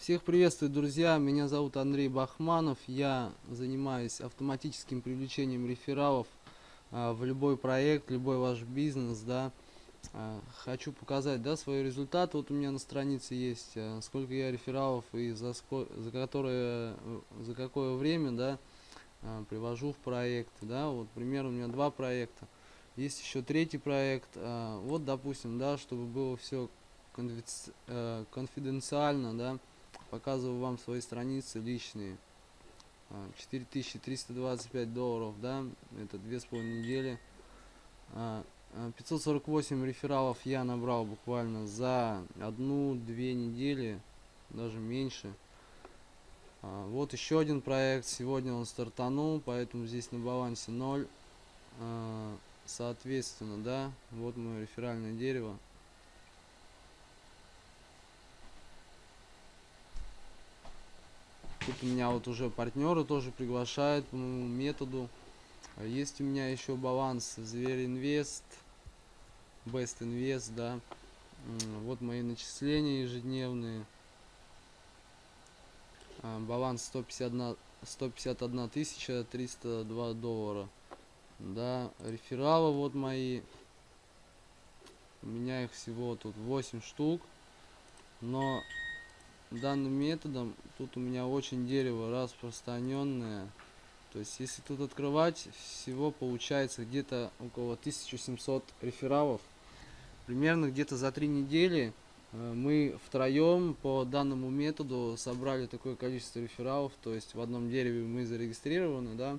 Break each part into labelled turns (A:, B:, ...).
A: Всех приветствую, друзья! Меня зовут Андрей Бахманов. Я занимаюсь автоматическим привлечением рефералов а, в любой проект, любой ваш бизнес, да. А, хочу показать, да, свой результат. Вот у меня на странице есть, а, сколько я рефералов и за, за которое, за какое время, да, привожу в проект, да. Вот, примерно у меня два проекта. Есть еще третий проект. Вот, допустим, да, чтобы было все э, конфиденциально, да показываю вам свои страницы личные. 4325 а, долларов да это две с половиной недели. 548 а, а, рефералов я набрал буквально за одну-две недели даже меньше. Вот еще один проект сегодня он стартанул поэтому здесь на балансе 0 соответственно да вот мое реферальное дерево Тут у меня вот уже партнеры тоже приглашают по моему методу. А есть у меня еще баланс Зверь Инвест, Best Invest, да. Вот мои начисления ежедневные. А, баланс 151, 151 тысяча 302 доллара. Да, рефералы вот мои. У меня их всего тут 8 штук. Но данным методом тут у меня очень дерево распространенное то есть если тут открывать всего получается где-то около 1700 рефералов. Примерно где-то за три недели э, мы втроем по данному методу собрали такое количество рефералов то есть в одном дереве мы зарегистрированы да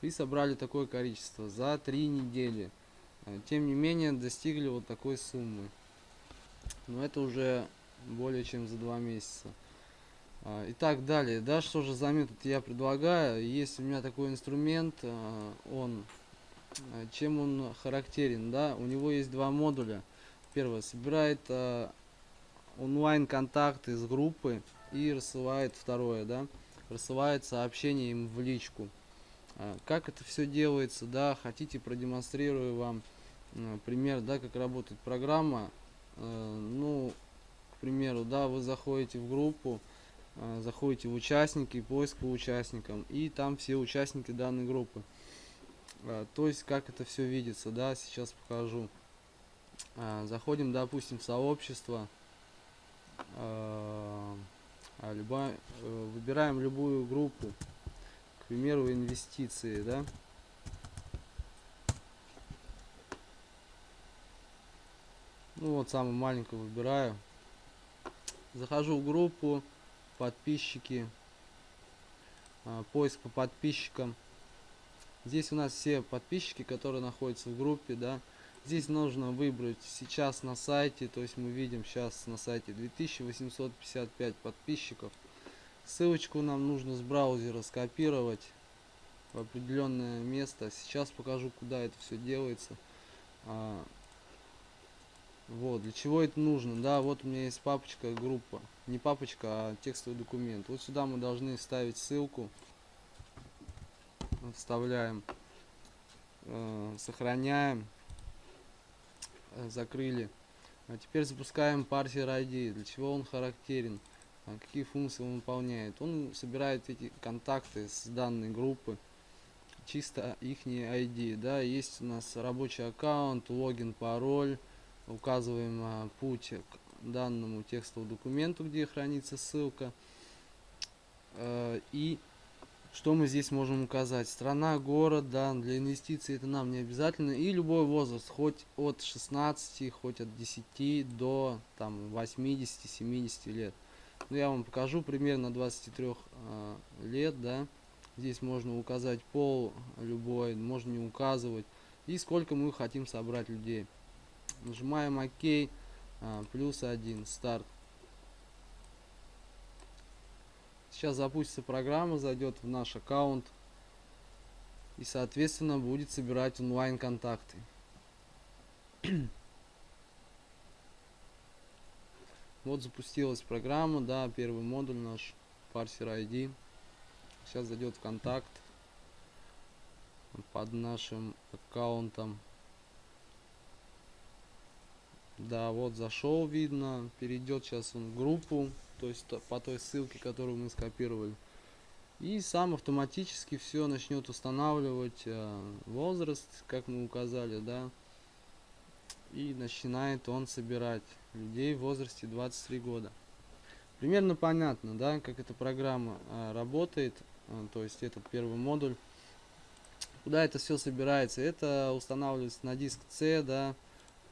A: и собрали такое количество за три недели. Э, тем не менее достигли вот такой суммы. Но это уже более чем за два месяца. А, итак, далее, да, что же за я предлагаю? Есть у меня такой инструмент, а, он, а, чем он характерен, да, у него есть два модуля. Первое, собирает онлайн контакты из группы и рассылает второе, да, рассылает сообщение им в личку. Как это все делается, да, хотите продемонстрирую вам пример, да, как работает программа. Ну, примеру, да, вы заходите в группу, э, заходите в участники, поиск по участникам, и там все участники данной группы. Э, то есть, как это все видится, да, сейчас покажу. Э, заходим, допустим, в сообщество, любая, э, выбираем любую группу, к примеру, инвестиции, да. Ну вот самую маленькую выбираю захожу в группу подписчики а, поиск по подписчикам. Здесь у нас все подписчики которые находятся в группе да. Здесь нужно выбрать сейчас на сайте то есть мы видим сейчас на сайте 2855 подписчиков. Ссылочку нам нужно с браузера скопировать в определенное место. Сейчас покажу куда это все делается. А, вот, для чего это нужно? Да, вот у меня есть папочка, группа. Не папочка, а текстовый документ. Вот сюда мы должны вставить ссылку. Вставляем. Э, сохраняем. Э, закрыли. А теперь запускаем парсер ID. Для чего он характерен? А какие функции он выполняет? Он собирает эти контакты с данной группы. Чисто их ID. Да, есть у нас рабочий аккаунт, логин, пароль указываем а, путь к данному текстовому документу, где хранится ссылка. Э, и что мы здесь можем указать? Страна, город, да, для инвестиций это нам не обязательно. И любой возраст, хоть от 16, хоть от 10 до там 80-70 лет. Ну, я вам покажу примерно 23 э, лет, да. Здесь можно указать пол любой, можно не указывать. И сколько мы хотим собрать людей нажимаем ОК, а, плюс один, старт. Сейчас запустится программа, зайдет в наш аккаунт и, соответственно, будет собирать онлайн контакты. вот запустилась программа, да, первый модуль наш, парсер ID. Сейчас зайдет в контакт под нашим аккаунтом. Да, вот зашел, видно. Перейдет сейчас он в группу. то есть по той ссылке, которую мы скопировали. И сам автоматически все начнет устанавливать э, возраст, как мы указали, да. И начинает он собирать людей в возрасте 23 года. Примерно понятно, да, как эта программа э, работает. э, то есть этот первый модуль. Куда это все собирается? Это устанавливается на диск C, да.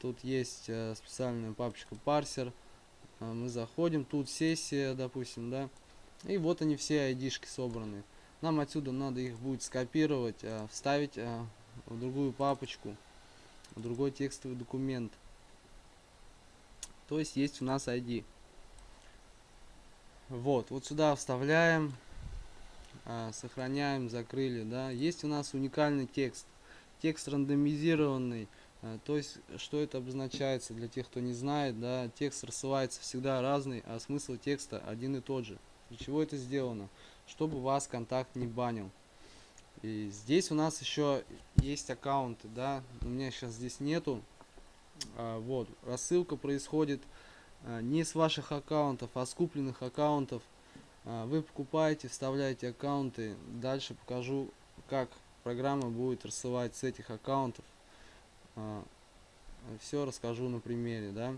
A: Тут есть э, специальная папочка парсер. Э, мы заходим, тут сессия, допустим, да. И вот они все айдишки собраны. Нам отсюда надо их будет скопировать, э, вставить в другую папочку, в другой текстовый документ. То есть есть у нас ID. Вот, вот сюда вставляем, сохраняем, закрыли, да. Есть у нас уникальный текст, текст рандомизированный. А, То есть, что это обозначается для тех, кто не знает, да, текст рассылается всегда разный, а смысл текста один и тот же. Для чего это сделано? Чтобы вас контакт не банил. И здесь у нас еще есть аккаунты, да, у меня сейчас здесь нету. А, вот, рассылка происходит а, не с ваших аккаунтов, а с купленных аккаунтов. А, Вы покупаете, вставляете аккаунты. Дальше покажу, как программа будет рассылать с этих аккаунтов. Все расскажу на примере, да.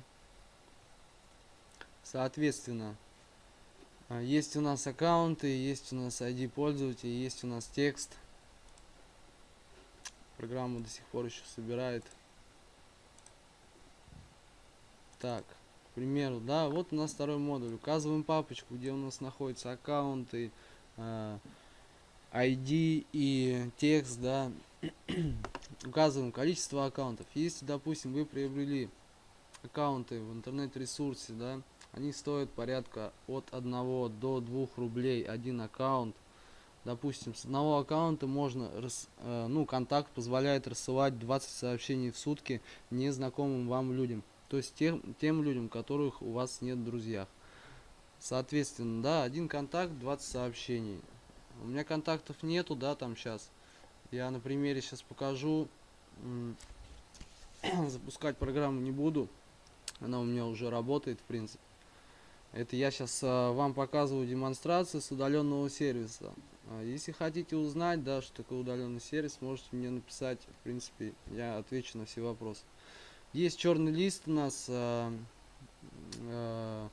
A: Соответственно, а, есть у нас аккаунты, есть у нас ID пользователя, есть у нас текст. Программа до сих пор еще собирает. Так, к примеру, да, вот у нас второй модуль. Указываем папочку, где у нас находятся аккаунты, ID и текст, да. Указываем количество аккаунтов. Если, допустим, вы приобрели аккаунты в интернет-ресурсе, да, они стоят порядка от 1 до 2 рублей один аккаунт. Допустим, с одного аккаунта можно, э, ну, контакт позволяет рассылать 20 сообщений в сутки незнакомым вам людям. То есть тем, тем людям, которых у вас нет в друзьях. Соответственно, да, один контакт, 20 сообщений. У меня контактов нету, да, там сейчас. Я на примере сейчас покажу. Запускать программу не буду. Она у меня уже работает, в принципе. Это я сейчас вам показываю демонстрацию с удаленного сервиса. А, Если хотите узнать, да, что такое удаленный сервис, можете мне написать. В принципе, я отвечу на все вопросы. Есть черный лист у нас. а, а,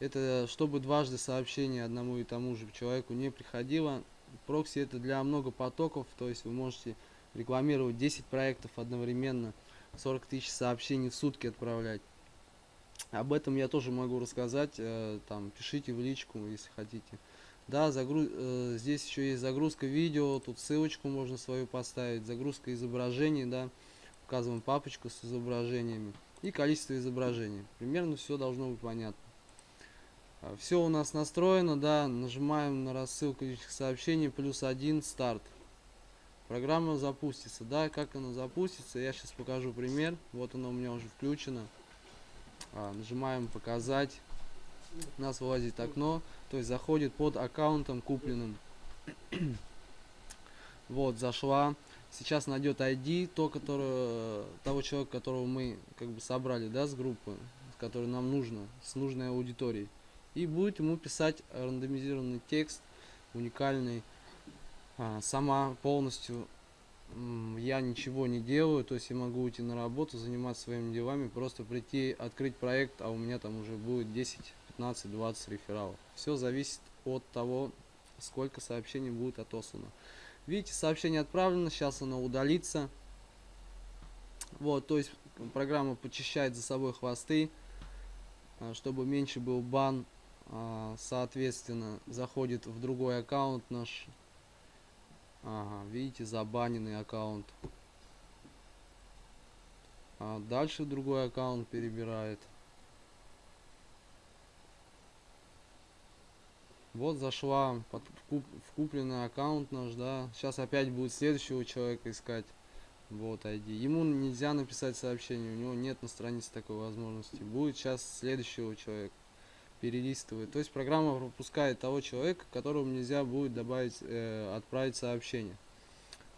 A: Это чтобы дважды сообщение одному и тому же человеку не приходило. Прокси это для много потоков, то есть вы можете рекламировать 10 проектов одновременно, 40 тысяч сообщений в сутки отправлять. Об этом я тоже могу рассказать. э, Там пишите в личку, если хотите. Да, загру... э, здесь еще есть загрузка видео, тут ссылочку можно свою поставить, загрузка изображений, да, указываем папочку с изображениями и количество изображений. Примерно все должно быть понятно. Все у нас настроено, да, нажимаем на рассылку личных сообщений, плюс один, старт. Программа запустится, да, как она запустится, я сейчас покажу пример. Вот она у меня уже включена. А, нажимаем показать. У нас вылазит окно, то есть заходит под аккаунтом купленным. вот, зашла. Сейчас найдет ID, то, которое, того человека, которого мы как бы собрали, да, с группы, который нам нужно, с нужной аудиторией. И будет ему писать рандомизированный текст, уникальный, а, сама полностью я ничего не делаю, то есть я могу уйти на работу, заниматься своими делами, просто прийти, открыть проект, а у меня там уже будет 10, 15, 20 рефералов. Все зависит от того, сколько сообщений будет отослано. Видите, сообщение отправлено, сейчас оно удалится. Вот, то есть программа почищает за собой хвосты, а, чтобы меньше был бан. А, Соответственно, заходит в другой аккаунт наш. Ага, видите, забаненный аккаунт. А дальше другой аккаунт перебирает. Вот зашла под, в, куп- в купленный аккаунт наш, да. Сейчас опять будет следующего человека искать. Вот ID. Ему нельзя написать сообщение, у него нет на странице такой возможности. Будет сейчас следующего человека перелистывает. То есть программа пропускает того человека, которому нельзя будет добавить, э, отправить сообщение.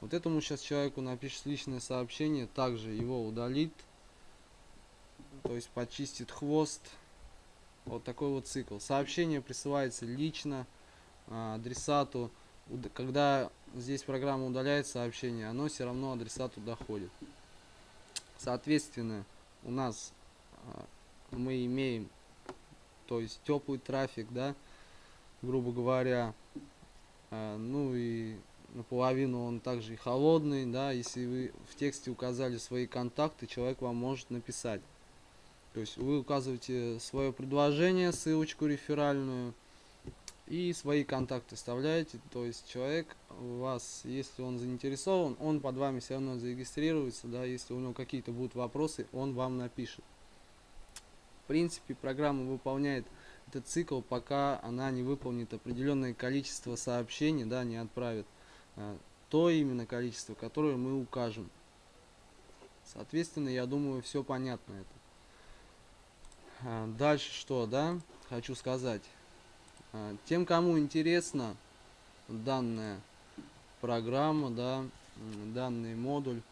A: Вот этому сейчас человеку напишет личное сообщение, также его удалит, то есть почистит хвост Вот такой вот цикл. Сообщение присылается лично а, адресату. Когда здесь программа удаляет сообщение, оно все равно адресату доходит. Соответственно, у нас а, мы имеем, то есть теплый трафик, да, грубо говоря, а, ну и наполовину он также и холодный, да, если вы в тексте указали свои контакты, человек вам может написать. То есть вы указываете свое предложение, ссылочку реферальную и свои контакты вставляете. То есть человек вас, если он заинтересован, он под вами все равно зарегистрируется, да, если у него какие-то будут вопросы, он вам напишет. Принципе, программа выполняет этот цикл, пока она не выполнит определенное количество сообщений, да, не отправит а, то именно количество, которое мы укажем. Соответственно, я думаю, все понятно это. А, Дальше что, да, хочу сказать. А, Тем, кому интересна данная программа, да, данный модуль,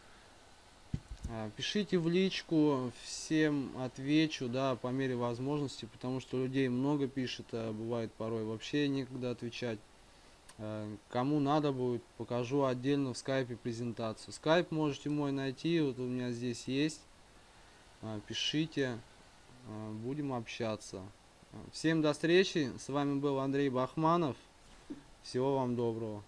A: пишите в личку, всем отвечу, да, по мере возможности, потому что людей много пишет, а бывает порой вообще некогда отвечать. А, Кому надо будет, покажу отдельно в скайпе презентацию. Скайп можете мой найти, вот у меня здесь есть. А, Пишите, а, будем общаться. А, Всем до встречи, с вами был Андрей Бахманов. Всего вам доброго.